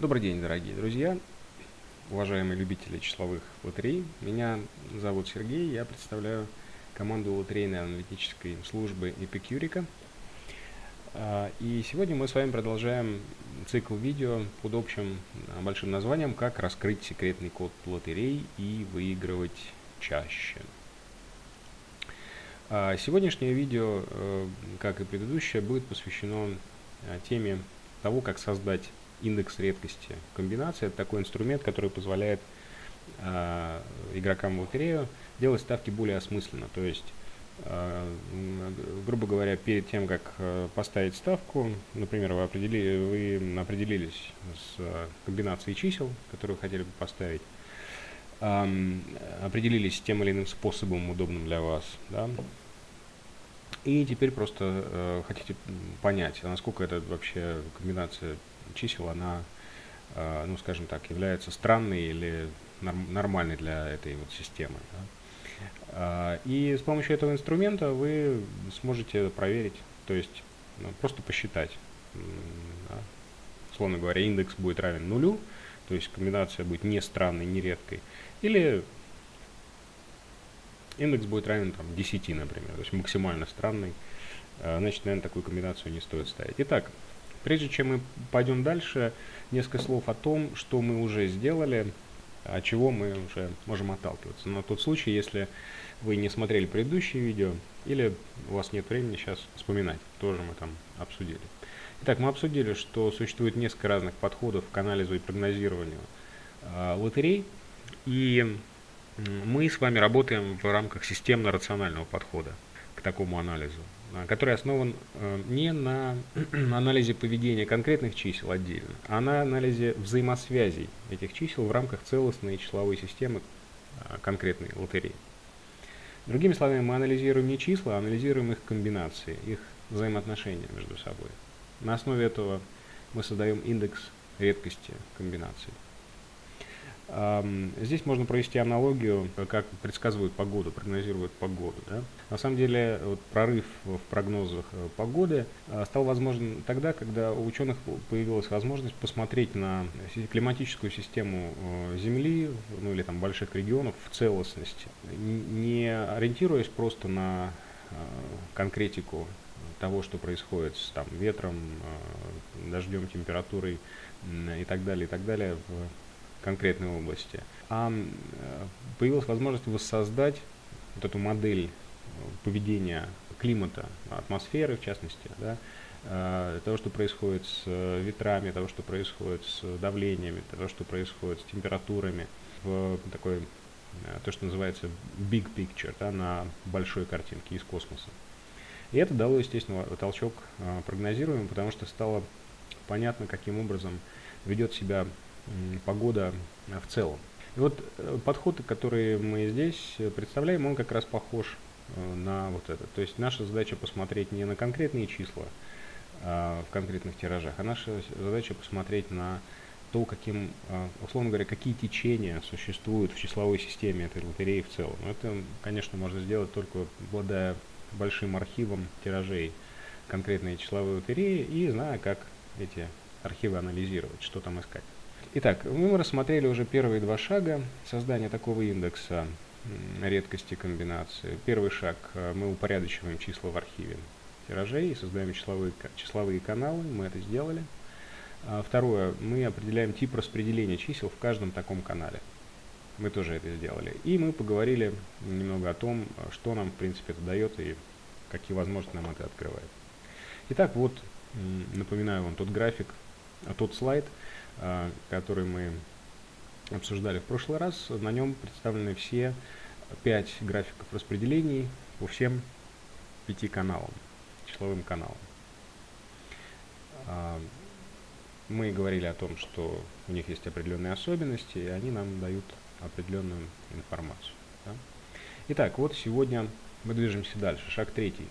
Добрый день, дорогие друзья, уважаемые любители числовых лотерей. Меня зовут Сергей, я представляю команду лотерейной аналитической службы Эпикюрика. А, и сегодня мы с вами продолжаем цикл видео под общим а, большим названием «Как раскрыть секретный код лотерей и выигрывать чаще». А, сегодняшнее видео, э, как и предыдущее, будет посвящено теме того, как создать индекс редкости комбинации. Это такой инструмент, который позволяет э, игрокам в лотерею делать ставки более осмысленно. То есть, э, грубо говоря, перед тем, как э, поставить ставку, например, вы, определили, вы определились с комбинацией чисел, которые вы хотели бы поставить, э, определились тем или иным способом, удобным для вас, да, и теперь просто э, хотите понять, насколько это вообще комбинация чисел, она, э, ну, скажем так, является странной или норм, нормальной для этой вот системы. Да? Э, и с помощью этого инструмента вы сможете проверить, то есть ну, просто посчитать. Да? Условно говоря, индекс будет равен нулю, то есть комбинация будет не странной, не редкой. Или индекс будет равен там, 10, например, то есть максимально странный, э, значит, наверное, такую комбинацию не стоит ставить. Итак, прежде чем мы пойдем дальше, несколько слов о том, что мы уже сделали, от чего мы уже можем отталкиваться. На тот случай, если вы не смотрели предыдущие видео, или у вас нет времени сейчас вспоминать, тоже мы там обсудили. Итак, мы обсудили, что существует несколько разных подходов к анализу и прогнозированию э, лотерей, и мы с вами работаем в рамках системно-рационального подхода к такому анализу, а, который основан э, не на анализе поведения конкретных чисел отдельно, а на анализе взаимосвязей этих чисел в рамках целостной числовой системы а, конкретной лотереи. Другими словами, мы анализируем не числа, а анализируем их комбинации, их взаимоотношения между собой. На основе этого мы создаем индекс редкости комбинаций. Здесь можно провести аналогию, как предсказывают погоду, прогнозируют погоду. Да? На самом деле вот, прорыв в прогнозах э, погоды э, стал возможен тогда, когда у ученых появилась возможность посмотреть на климатическую систему э, Земли, ну или там больших регионов в целостности, не ориентируясь просто на конкретику того, что происходит с там, ветром, дождем, температурой и так далее, и так далее конкретной области, а э, появилась возможность воссоздать вот эту модель э, поведения климата, атмосферы в частности, да, э, того, что происходит с ветрами, того, что происходит с давлениями, того, что происходит с температурами, в такой, то, что называется big picture, да, на большой картинке из космоса. И это дало, естественно, толчок прогнозируемым, потому что стало понятно, каким образом ведет себя погода в целом. И вот э, подход, который мы здесь представляем, он как раз похож э, на вот это. То есть наша задача посмотреть не на конкретные числа а, в конкретных тиражах, а наша задача посмотреть на то, каким, условно говоря, какие течения существуют в числовой системе этой лотереи в целом. Это, конечно, можно сделать только обладая большим архивом тиражей конкретной числовой лотереи и зная, как эти архивы анализировать, что там искать. Итак, мы рассмотрели уже первые два шага создания такого индекса редкости комбинации. Первый шаг э, – мы упорядочиваем числа в архиве тиражей и создаем числовые, числовые каналы, мы это сделали. А второе, мы определяем тип распределения чисел в каждом таком канале. Мы тоже это сделали. И мы поговорили немного о том, что нам, в принципе, это дает и какие возможности нам это открывает. Итак, вот напоминаю вам тот график, а тот слайд – который мы обсуждали в прошлый раз. На нем представлены все пять графиков распределений по всем пяти каналам, числовым каналам. А, мы говорили о том, что у них есть определенные особенности, и они нам дают определенную информацию. Да? Итак, вот сегодня мы движемся дальше. Шаг третий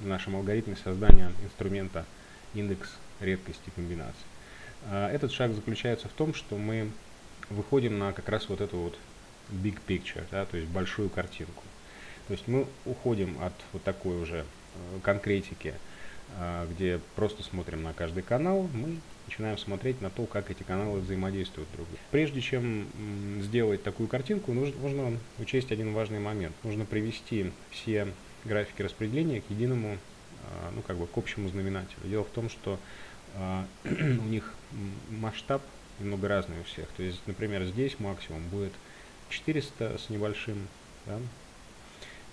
в нашем алгоритме создания инструмента индекс редкости комбинаций. А, этот шаг заключается в том, что мы выходим на как раз вот эту вот big picture, да, то есть большую картинку. То есть мы уходим от вот такой уже э, конкретики а, где просто смотрим на каждый канал, мы начинаем смотреть на то, как эти каналы взаимодействуют друг с другом. Прежде чем сделать такую картинку, нужно, нужно учесть один важный момент. Нужно привести все графики распределения к единому, а, ну как бы к общему знаменателю. Дело в том, что у них масштаб немного разный у всех. То есть, например, здесь максимум будет 400 с небольшим, да?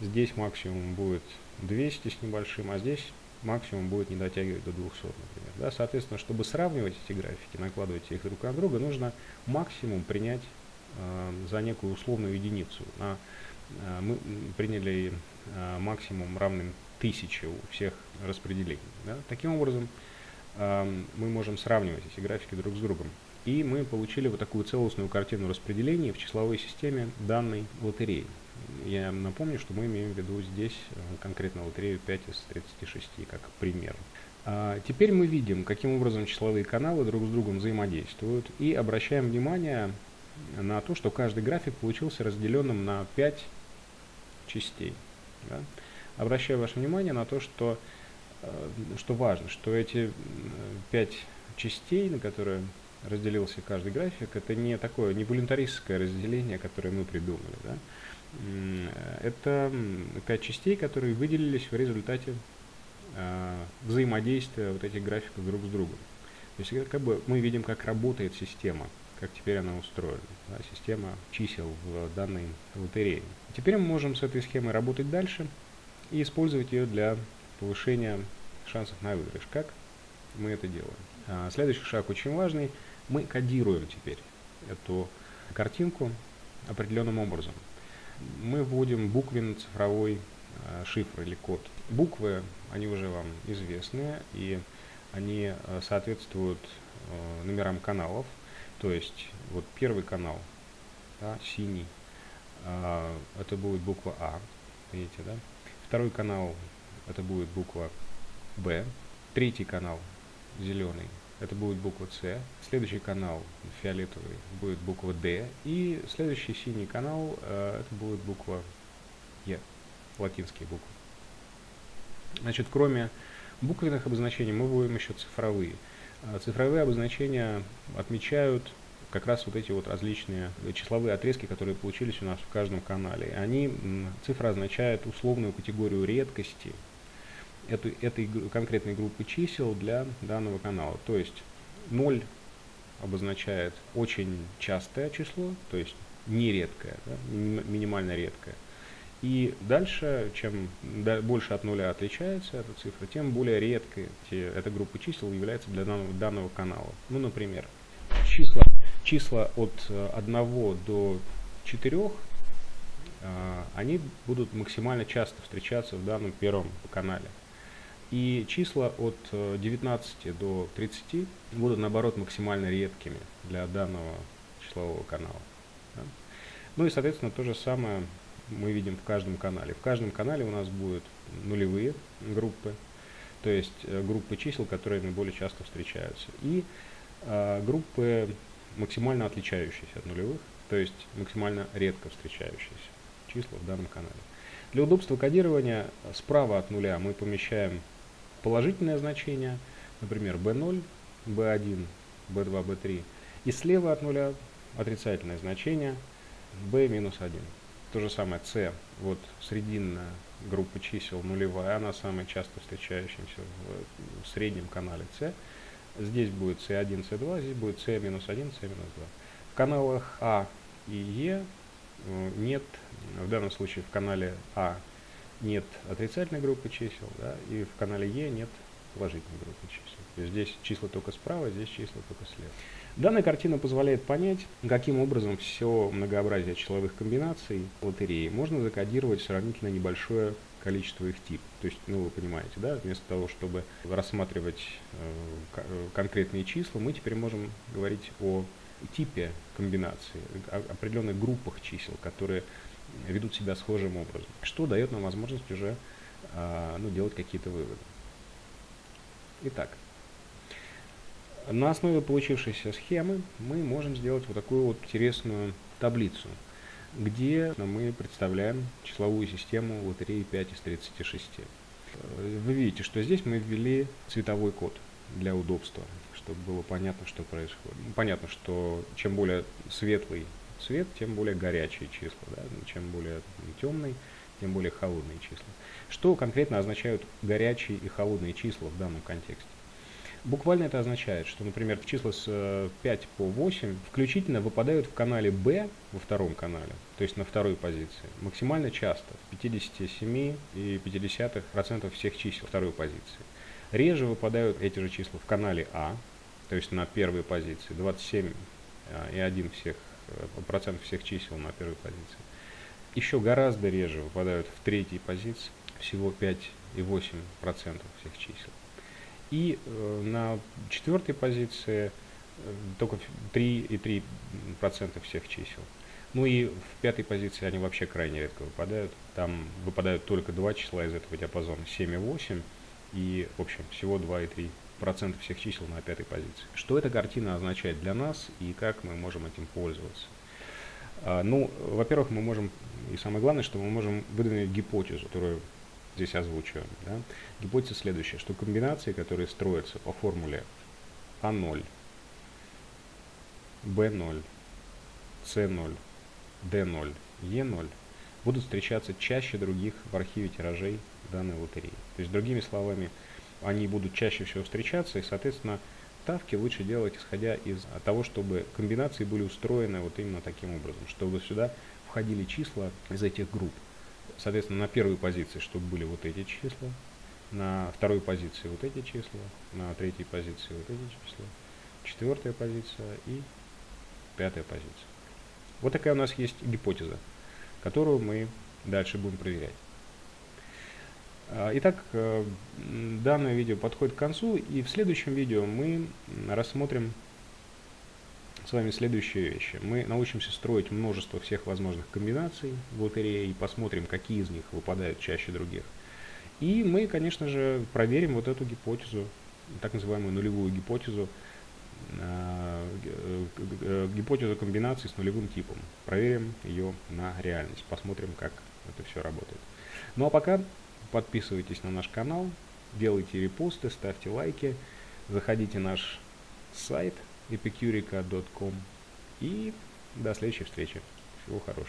здесь максимум будет 200 с небольшим, а здесь максимум будет не дотягивать до 200, например. Да? Соответственно, чтобы сравнивать эти графики, накладывать их друг на друга, нужно максимум принять э, за некую условную единицу. А, э, мы приняли э, максимум равным 1000 у всех распределений. Да? Таким образом, э, мы можем сравнивать эти графики друг с другом. И мы получили вот такую целостную картину распределения в числовой системе данной лотереи. Я напомню, что мы имеем в виду здесь э, конкретно лотерею 5 из 36, как пример. А теперь мы видим, каким образом числовые каналы друг с другом взаимодействуют и обращаем внимание на то, что каждый график получился разделенным на 5 частей. Да? Обращаю ваше внимание на то, что, что важно, что эти 5 частей, на которые разделился каждый график, это не такое, не волюнтаристское разделение, которое мы придумали. Да? Это пять частей, которые выделились в результате э, взаимодействия вот этих графиков друг с другом. То есть как бы мы видим, как работает система, как теперь она устроена, да, система чисел в данной лотерее. Теперь мы можем с этой схемой работать дальше и использовать ее для повышения шансов на выигрыш. Как мы это делаем? А, следующий шаг очень важный. Мы кодируем теперь эту картинку определенным образом мы вводим буквенно-цифровой э, шифр или код. Буквы, они уже вам известны, и они э, соответствуют номерам каналов. То есть, вот первый канал, да, синий, это будет буква А, видите, да? Второй канал, это будет буква Б. Третий канал, зеленый, это будет буква С. Следующий канал фиолетовый будет буква D. И следующий синий канал э, это будет буква Е, латинские буквы. Значит, кроме буквенных обозначений мы вводим еще цифровые. Э, цифровые обозначения отмечают как раз вот эти вот различные числовые отрезки, которые получились у нас в каждом канале. Они, цифра означает условную категорию редкости, этой, этой конкретной группы чисел для данного канала. То есть 0 обозначает очень частое число, то есть нередкое, да, минимально редкое. И дальше, чем больше от нуля отличается эта цифра, тем более редкой эта группа чисел является для данного, данного канала. Ну, например, числа, числа от 1 э, до 4, а, они будут максимально часто встречаться в данном первом канале. И числа от 19 э, до 30 будут, наоборот, максимально редкими для данного числового канала. Да? Ну и, соответственно, то же самое мы видим в каждом канале. В каждом канале у нас будут нулевые группы, то есть э, группы чисел, которые наиболее часто встречаются, и э, группы максимально отличающиеся от нулевых, то есть максимально редко встречающиеся числа в данном канале. Для удобства кодирования справа от нуля мы помещаем положительное значение, например, b0, b1, b2, b3. И слева от нуля отрицательное значение b минус 1. То же самое c, вот срединная группа чисел нулевая, она самая часто встречающаяся в, в среднем канале c. Здесь будет c1, c2, здесь будет c минус 1, c минус 2. В каналах А и э, нет, в данном случае в канале А нет отрицательной группы чисел, да, и в канале Е нет положительной группы чисел. То есть здесь числа только справа, здесь числа только слева. Данная картина позволяет понять, каким образом все многообразие числовых комбинаций лотереи можно закодировать в сравнительно небольшое количество их типов. То есть, ну вы понимаете, да, вместо того, чтобы рассматривать э, конкретные числа, мы теперь можем говорить о типе комбинации, о определенных группах чисел, которые ведут себя схожим образом, что дает нам возможность уже а, ну, делать какие-то выводы. Итак, на основе получившейся схемы мы можем сделать вот такую вот интересную таблицу, где мы представляем числовую систему лотереи 5 из 36. Э, вы видите, что здесь мы ввели цветовой код для удобства, чтобы было понятно, что происходит. Ну, понятно, что чем более светлый цвет, тем более горячие числа. Да? Чем более темный, тем более холодные числа. Что конкретно означают горячие и холодные числа в данном контексте? Буквально это означает, что, например, числа с 5 э, по 8 включительно выпадают в канале B во втором канале, то есть на второй позиции, максимально часто, в 57,5% всех чисел второй позиции. Реже выпадают эти же числа в канале А, то есть на первой позиции, 27,1% э, всех, процентов всех чисел на первой позиции. Еще гораздо реже выпадают в третьей позиции, всего 5,8% всех чисел. И э, на четвертой позиции э, только 3,3% всех чисел. Ну и в пятой позиции они вообще крайне редко выпадают. Там выпадают только два числа из этого диапазона, 7 и 8. И, в общем, всего 2,3% всех чисел на пятой позиции. Что эта картина означает для нас и как мы можем этим пользоваться? А, ну, во-первых, мы можем, и самое главное, что мы можем выдвинуть гипотезу, которую здесь озвучиваем. Да? Гипотеза следующая, что комбинации, которые строятся по формуле А0, Б0, С0, Д0, Е0, будут встречаться чаще других в архиве тиражей данной лотереи. То есть, другими словами, они будут чаще всего встречаться, и, соответственно, ставки лучше делать, исходя из того, чтобы комбинации были устроены вот именно таким образом, чтобы сюда входили числа из этих групп. Соответственно, на первой позиции, чтобы были вот эти числа, на второй позиции вот эти числа, на третьей позиции вот эти числа, четвертая позиция и пятая позиция. Вот такая у нас есть гипотеза, которую мы дальше будем проверять. А, итак, э, данное видео подходит к концу, и в следующем видео мы рассмотрим с вами следующие вещи. Мы научимся строить множество всех возможных комбинаций в лотерее и посмотрим, какие из них выпадают чаще других. И мы, конечно же, проверим вот эту гипотезу, так называемую нулевую гипотезу, э, э, гипотезу комбинации с нулевым типом. Проверим ее на реальность, посмотрим, как это все работает. Ну а пока подписывайтесь на наш канал, делайте репосты, ставьте лайки, заходите на наш сайт – epicurica.com. И до следующей встречи. Всего хорошего.